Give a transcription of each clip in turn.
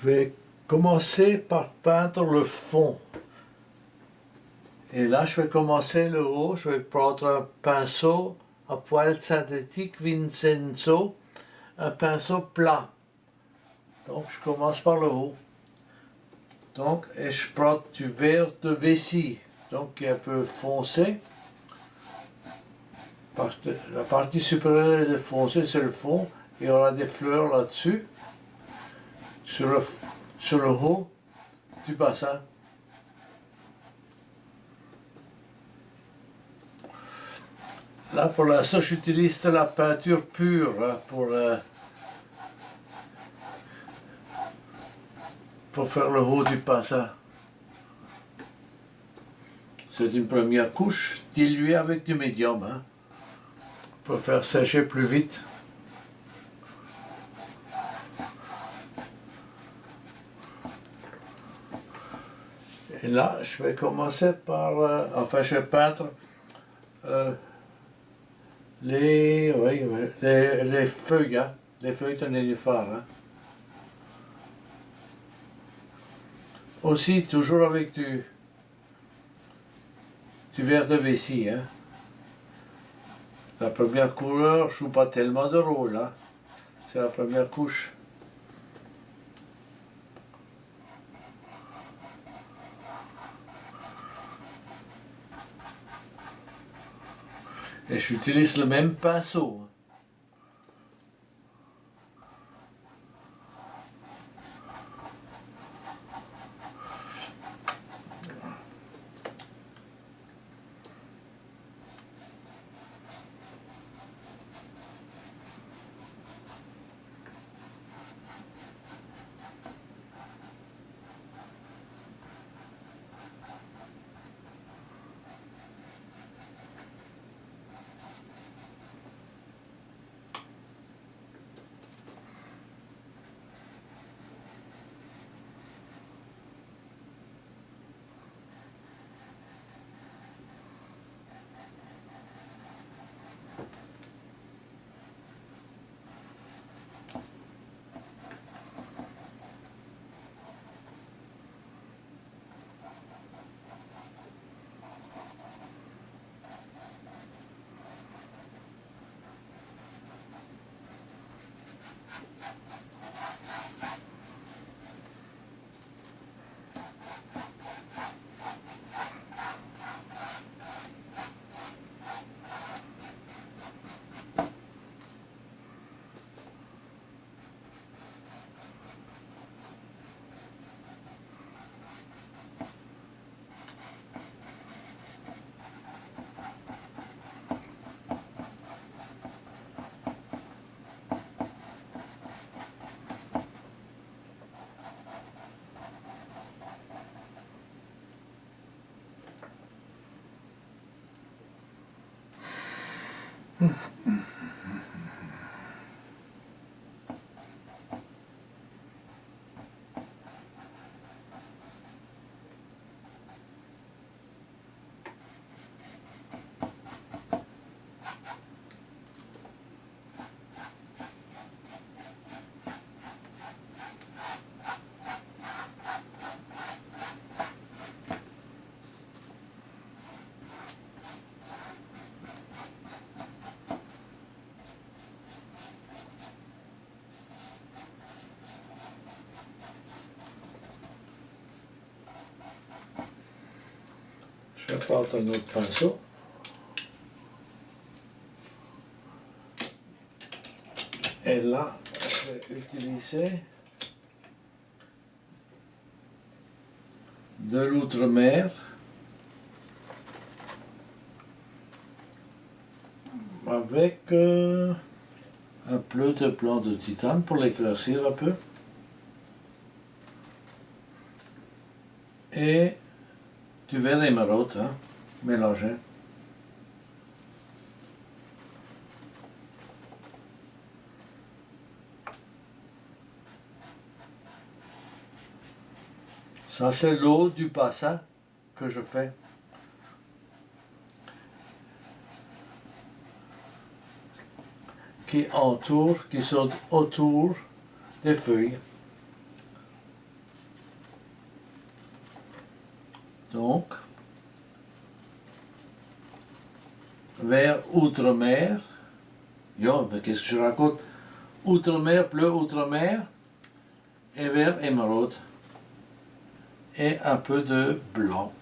Je vais commencer par peindre le fond. Et là, je vais commencer le haut. Je vais prendre un pinceau à poil synthétique Vincenzo, un pinceau plat. Donc, je commence par le haut. Donc, et je prends du verre de vessie, donc qui est un peu foncé. La partie supérieure est foncée, c'est le fond. Il y aura des fleurs là-dessus, sur le, sur le haut du bassin. Là, pour l'instant, j'utilise de la peinture pure hein, pour, euh, pour faire le haut du bassin. C'est une première couche diluée avec du médium hein, pour faire sécher plus vite. Et là, je vais commencer par, euh, enfin, je vais peindre euh, les, les, les, feuilles, hein, les feuilles de nénuphar. Hein. Aussi, toujours avec du, verre de vessie. Hein. La première couleur, je joue pas tellement de rôle. Hein. C'est la première couche. Et j'utilise le même pinceau. Je prendre un autre pinceau. Et là, je vais utiliser de l'outre-mer avec euh, un peu de blanc de titane pour l'éclaircir un peu. l'émeraude, hein. Ça, c'est l'eau du bassin que je fais. Qui entoure, qui saute autour des feuilles. Donc, vers Outre-mer. Yo, mais qu'est-ce que je raconte? Outre-mer, bleu, Outre-mer. Et vers émeraude. Et un peu de blanc.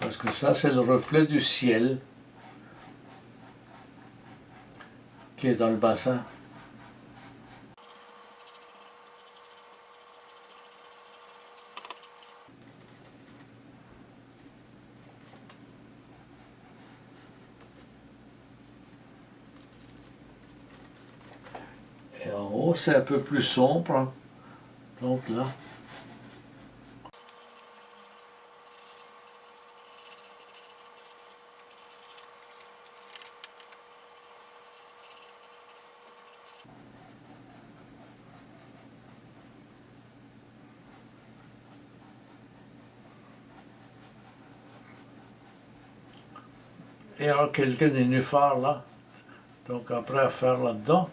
Parce que ça, c'est le reflet du ciel qui est dans le bassin. Et en haut, c'est un peu plus sombre. Donc là, et il y a quelques nénuphars là. Donc après à faire là-dedans.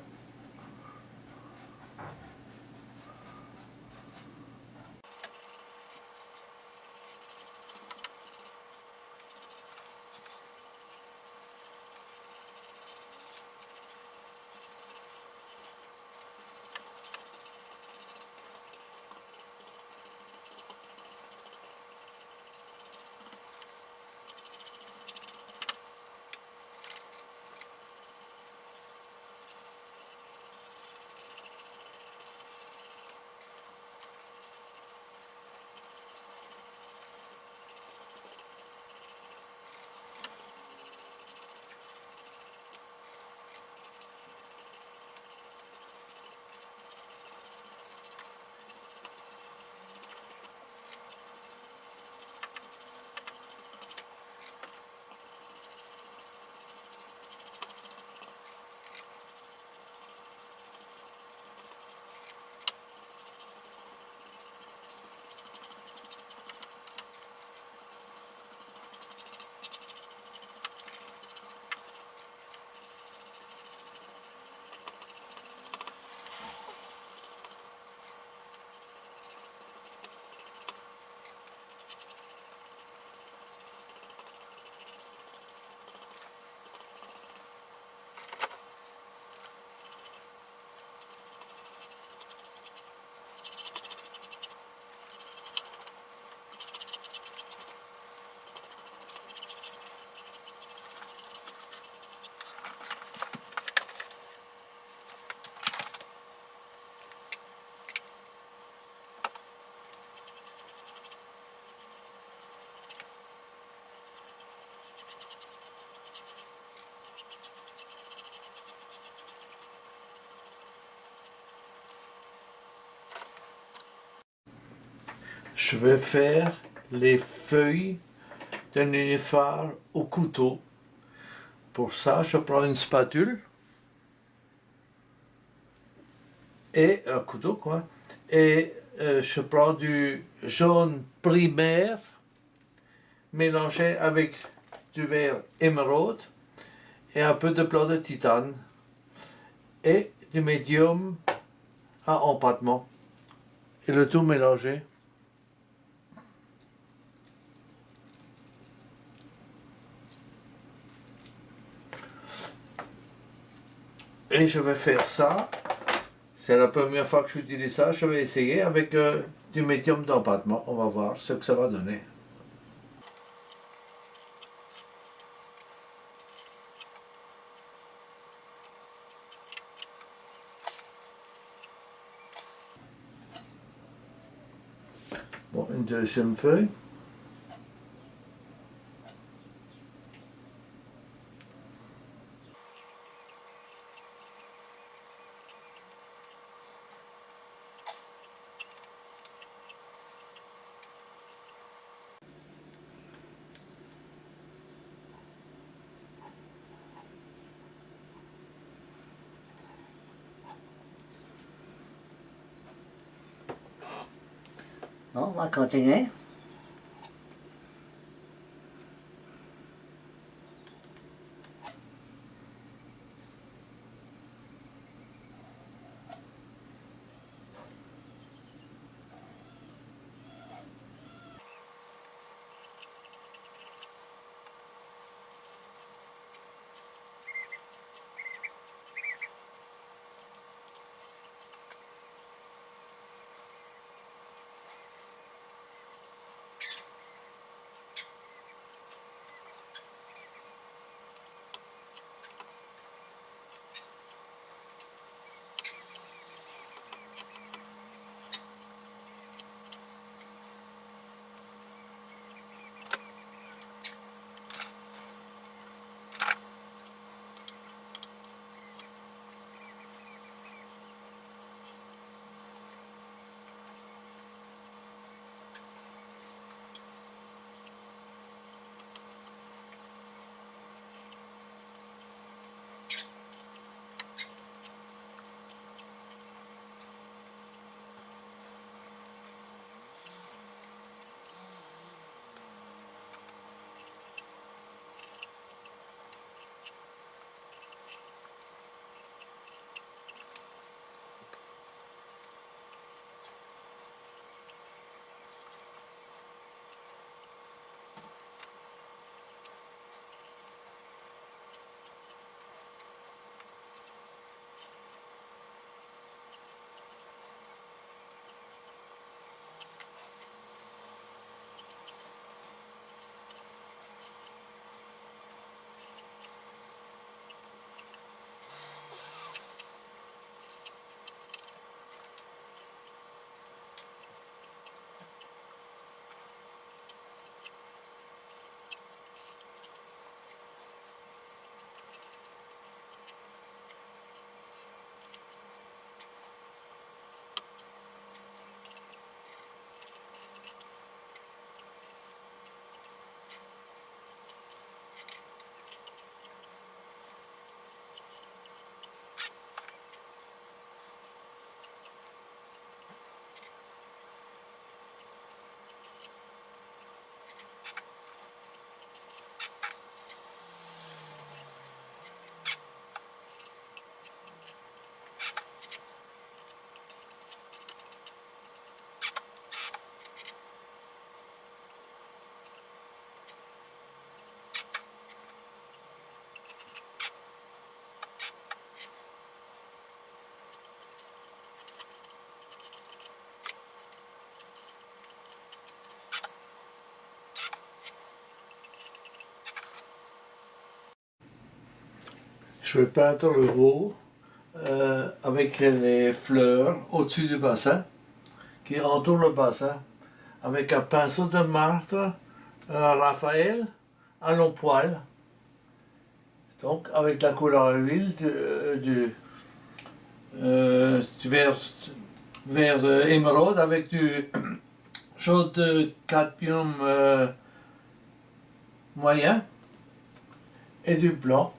Je vais faire les feuilles d'un nénuphar au couteau. Pour ça, je prends une spatule et un couteau quoi. Et euh, je prends du jaune primaire mélangé avec du vert émeraude et un peu de blanc de titane et du médium à empattement et le tout mélangé. Et je vais faire ça. C'est la première fois que j'utilise ça. Je vais essayer avec euh, du médium d'empattement. On va voir ce que ça va donner. Bon, une deuxième feuille. Bon, on va continuer. Je vais peindre le haut euh, avec les fleurs au-dessus du bassin qui entourent le bassin avec un pinceau de martre un Raphaël à long poil. Donc avec la couleur huile du, euh, euh, du vert, émeraude avec du jaune de cadmium moyen et du blanc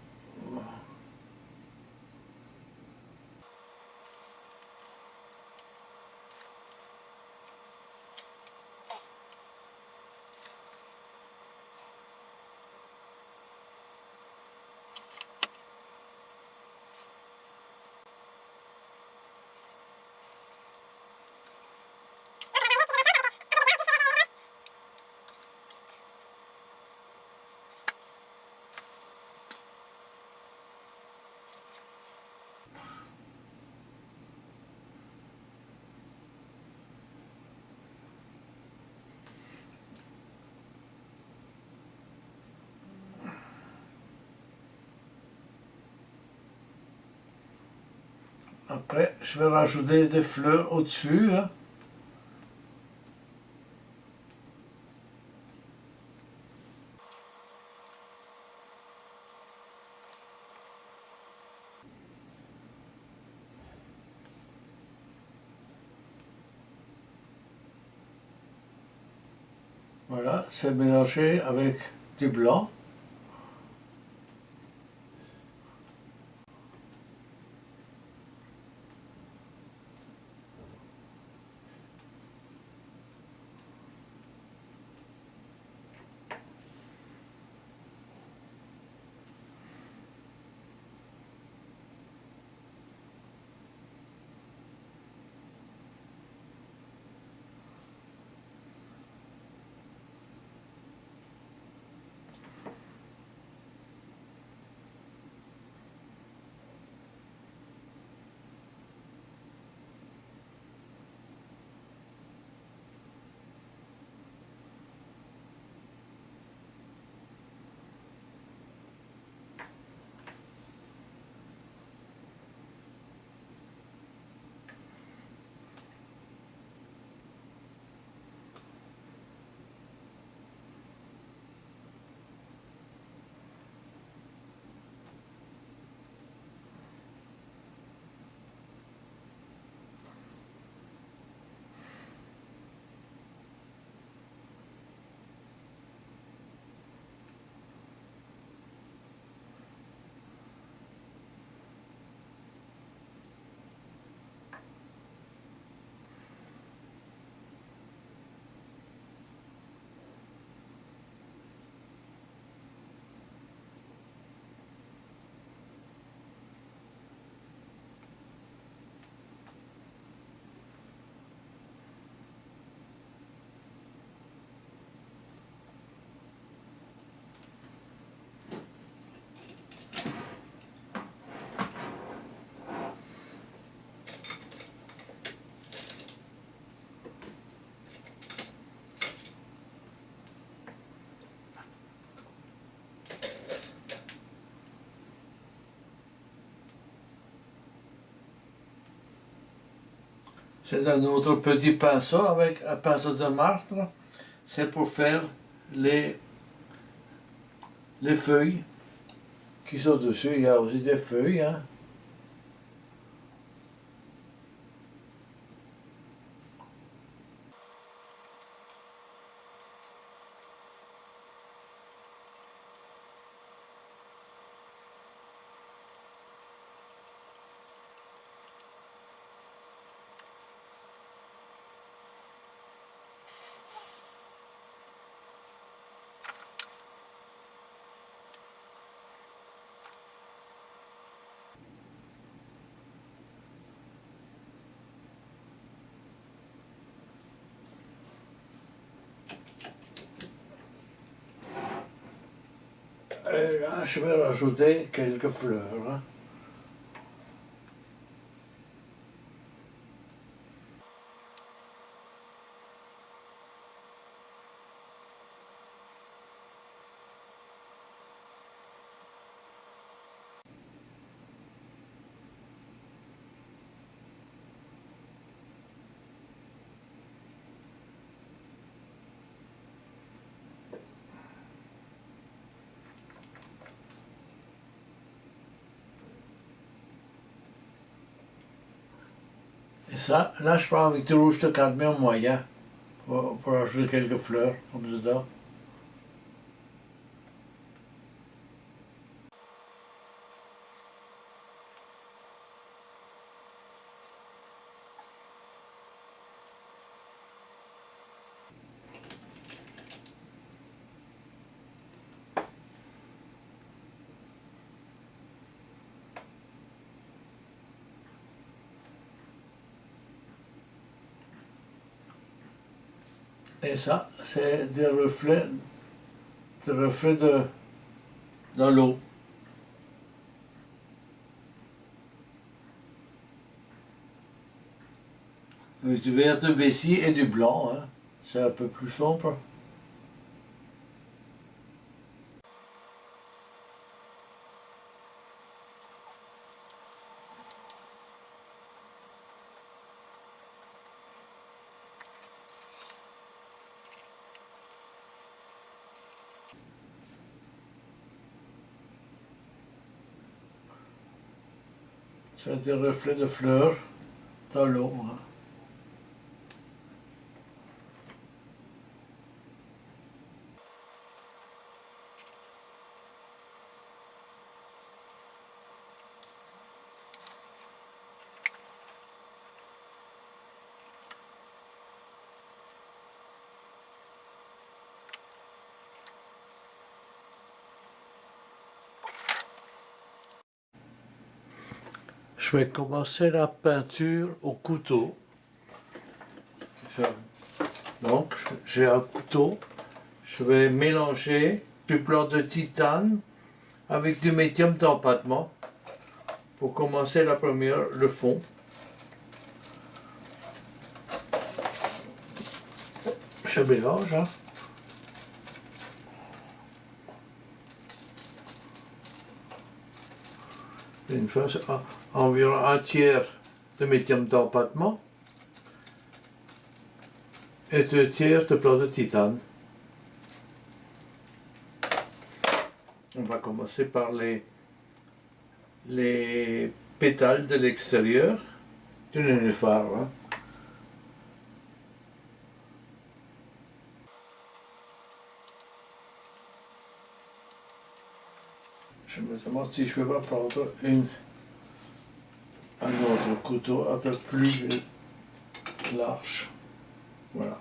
Je vais rajouter des fleurs au-dessus. Hein. Voilà, c'est mélangé avec du blanc. C'est un autre petit pinceau avec un pinceau de martre. C'est pour faire les, les feuilles qui sont dessus. Il y a aussi des feuilles. Hein. Là, je vais rajouter quelques fleurs. Et ça, là je prends avec du rouge de cadmium moyen pour, pour ajouter quelques fleurs comme ça. Et ça, c'est des reflets, des reflets de, de l'eau. Du vert de vessie et du blanc, hein. c'est un peu plus sombre. C'est des reflets de fleurs dans l'eau. Je vais commencer la peinture au couteau. Donc, j'ai un couteau. Je vais mélanger du blanc de titane avec du médium d'empattement pour commencer la première, le fond. Je mélange. Hein. Une fois, environ un tiers de médium d'empattement et deux tiers de blanc de titane. On va commencer par les, les pétales de l'extérieur du nénuphar. Hein. Demande si je vais pas prendre un autre couteau un peu plus large. Voilà.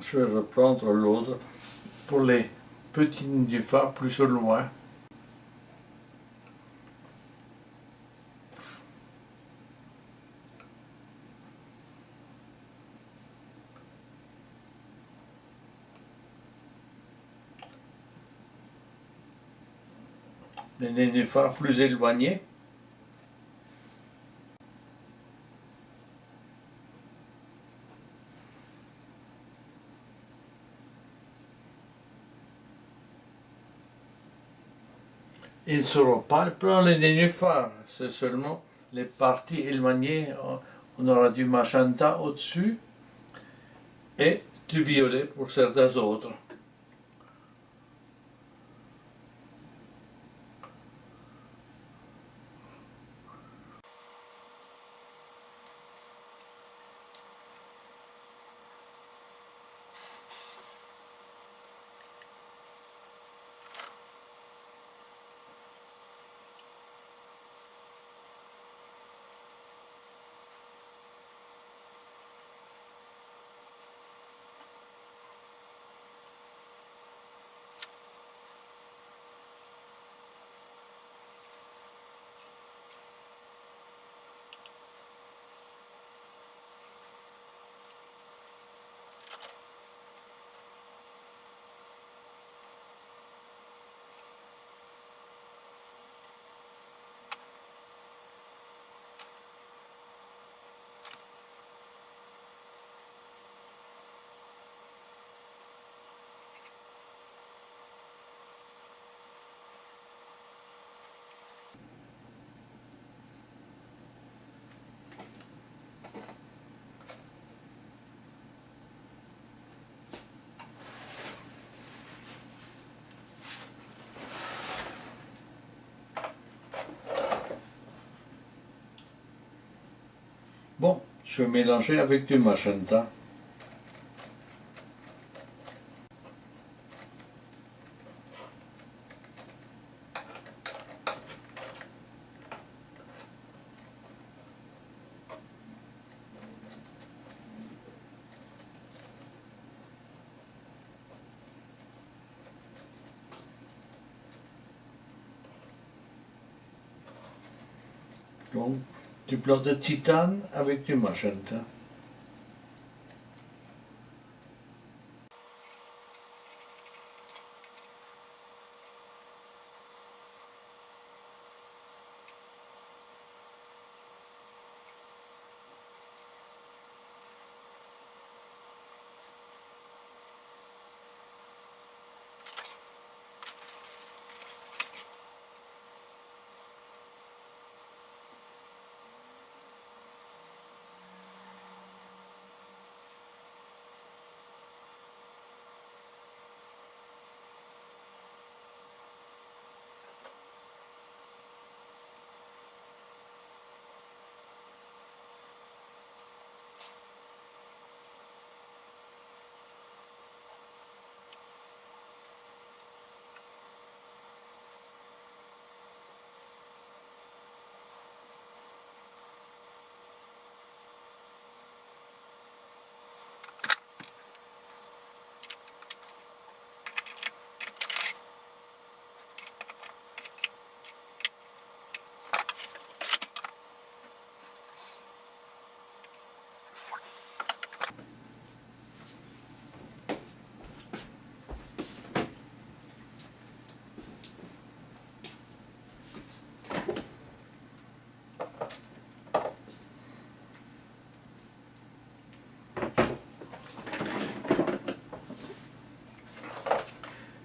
Je vais reprendre l'autre pour les petits nénuphars plus loin. Les nénuphars plus éloignés. Ils ne seront pas plein les nénuphars, c'est seulement les parties éloignées. On aura du magenta au-dessus et du violet pour certains autres. Vais mélanger avec du magenta. Donc, du blanc de titane avec du magenta.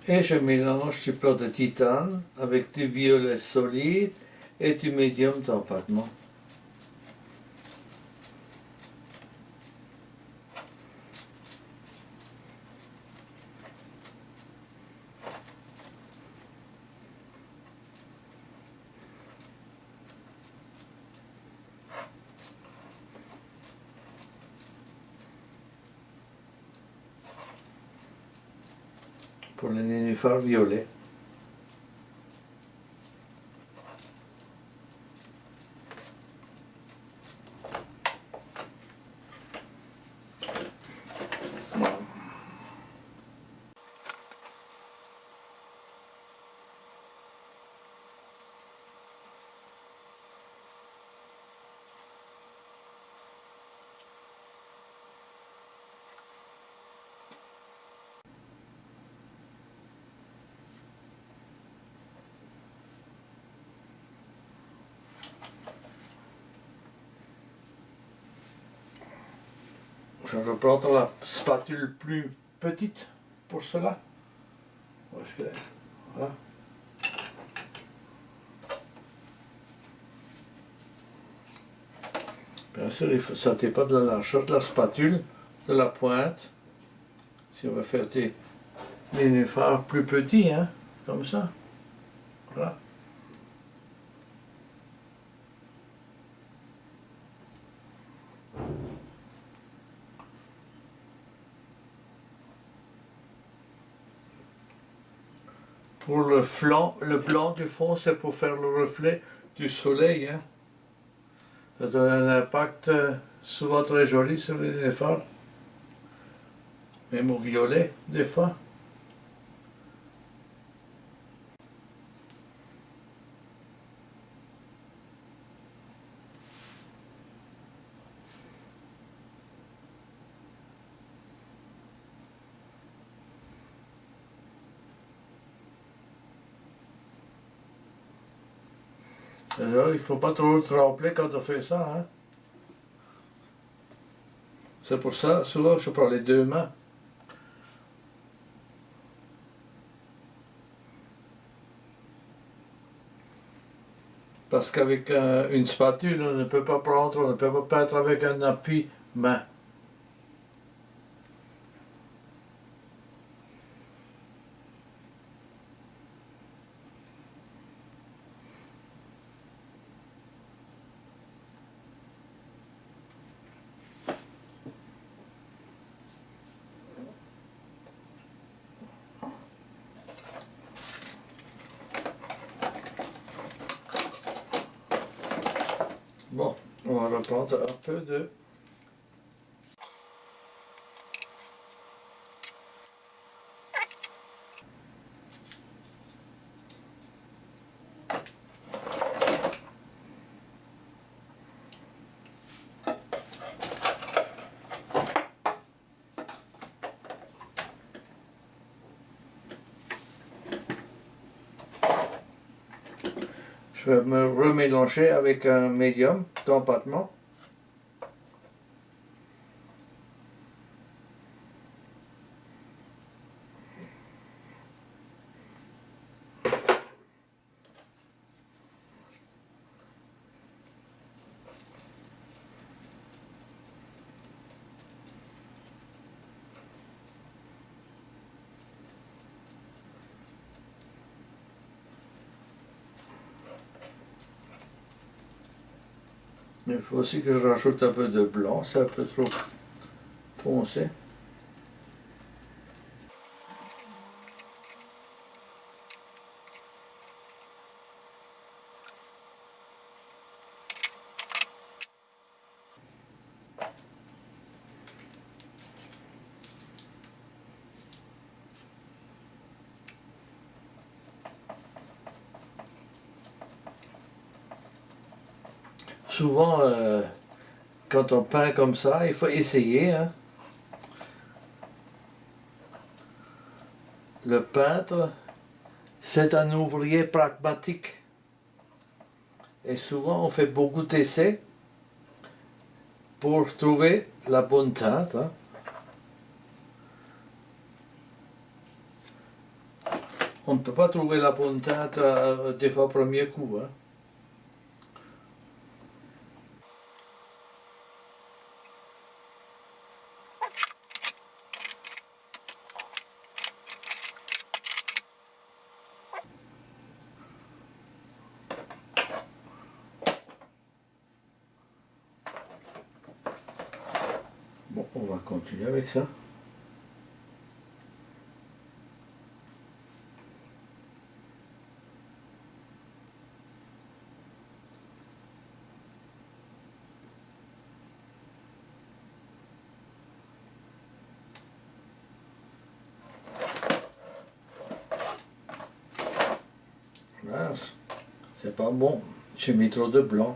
Et je mélange du plomb de titane avec du violet solide et du médium d'empattement. Pour le nénuphar violet. Je vais prendre la spatule plus petite pour cela. Voilà. Bien sûr, il faut, ça pas de la largeur de la spatule, de la pointe. Si on va faire des nénuphars plus petits, hein, comme ça. Voilà. Pour le flanc, le blanc du fond, c'est pour faire le reflet du soleil. Hein. Ça donne un impact euh, souvent très joli sur les nénuphars. Même au violet, des fois. Il faut pas trop trembler quand on fait ça. Hein. C'est pour ça, souvent, je prends les deux mains. Parce qu'avec une spatule, on ne peut pas prendre, on ne peut pas peindre avec un appui main. Je vais me remélanger avec un médium d'empattement. Il faut aussi que je rajoute un peu de blanc, c'est un peu trop foncé. Souvent, euh, quand on peint comme ça, il faut essayer. Hein. Le peintre, c'est un ouvrier pragmatique. Et souvent, on fait beaucoup d'essais pour trouver la bonne teinte. Hein. On ne peut pas trouver la bonne teinte euh, des fois au premier coup. Hein. Bon, on va continuer avec ça. C'est pas bon. J'ai mis trop de blanc.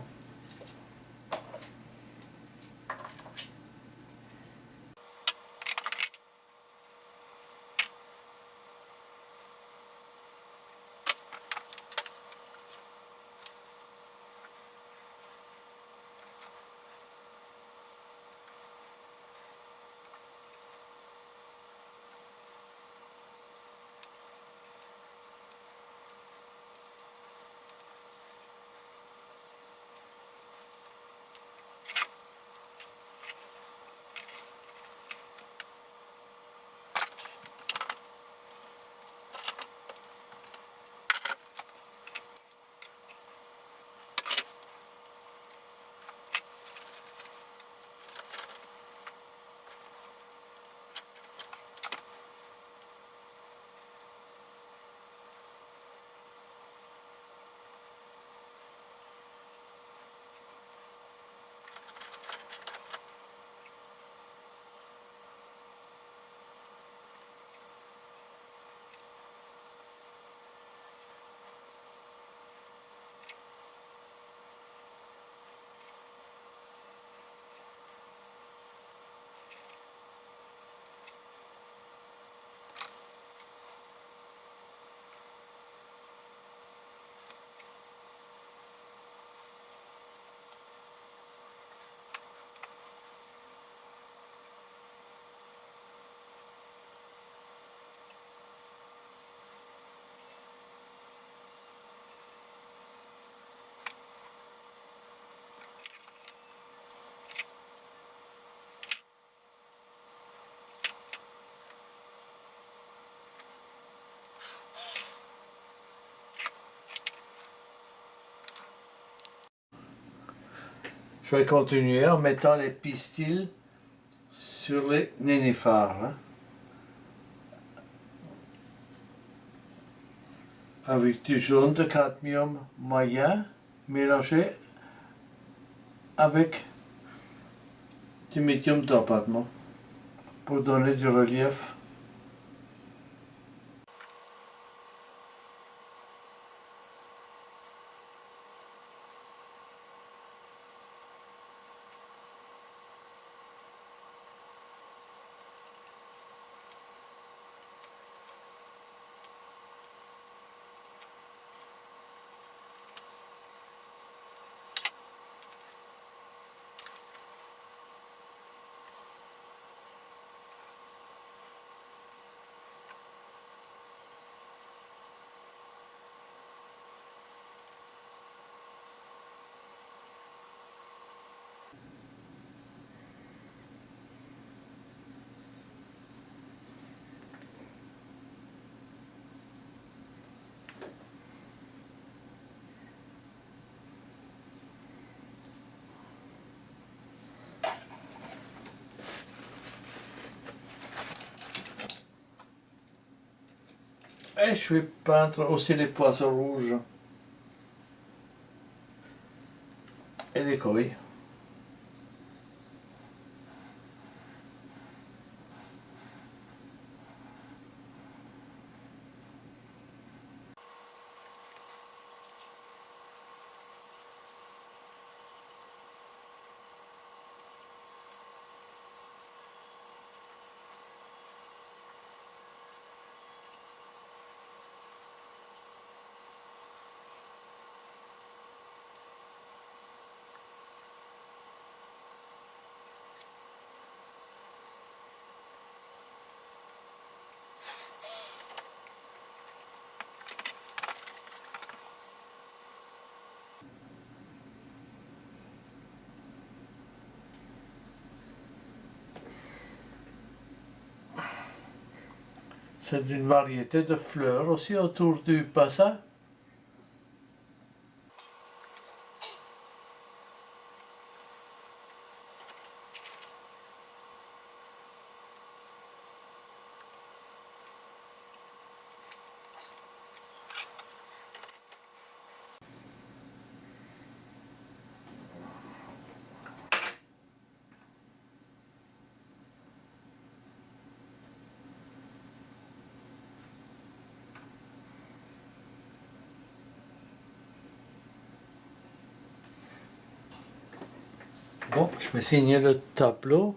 Je vais continuer en mettant les pistils sur les nénuphars. Hein. Avec du jaune de cadmium moyen mélangé avec du médium d'empattement pour donner du relief. Et je vais peindre aussi les poissons rouges et les couilles. C'est une variété de fleurs aussi autour du bassin. Vais signer le tableau.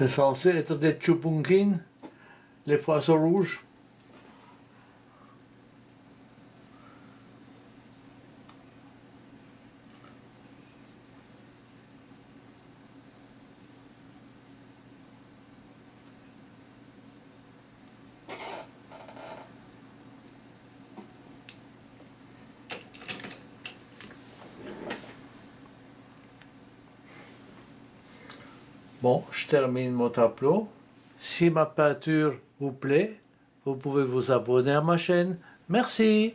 C'est censé être des chupunkin, les poissons rouges. Je termine mon tableau. Si ma peinture vous plaît, vous pouvez vous abonner à ma chaîne. Merci